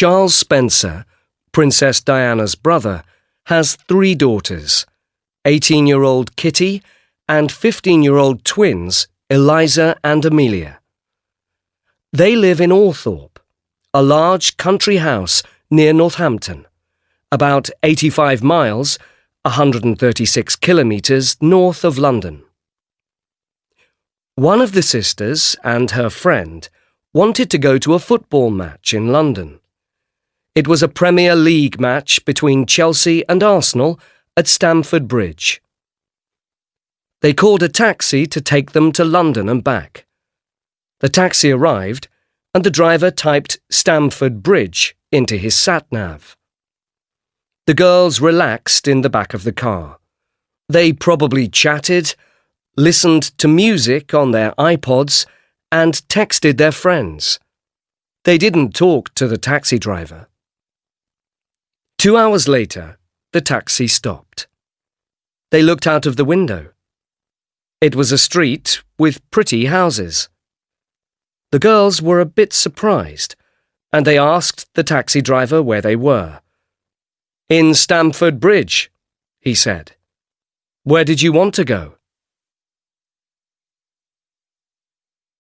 Charles Spencer, Princess Diana's brother, has three daughters 18 year old Kitty and 15 year old twins Eliza and Amelia. They live in Althorp, a large country house near Northampton, about 85 miles, 136 kilometres north of London. One of the sisters and her friend wanted to go to a football match in London. It was a Premier League match between Chelsea and Arsenal at Stamford Bridge. They called a taxi to take them to London and back. The taxi arrived, and the driver typed Stamford Bridge into his sat nav. The girls relaxed in the back of the car. They probably chatted, listened to music on their iPods, and texted their friends. They didn't talk to the taxi driver. Two hours later, the taxi stopped. They looked out of the window. It was a street with pretty houses. The girls were a bit surprised, and they asked the taxi driver where they were. In Stamford Bridge, he said. Where did you want to go?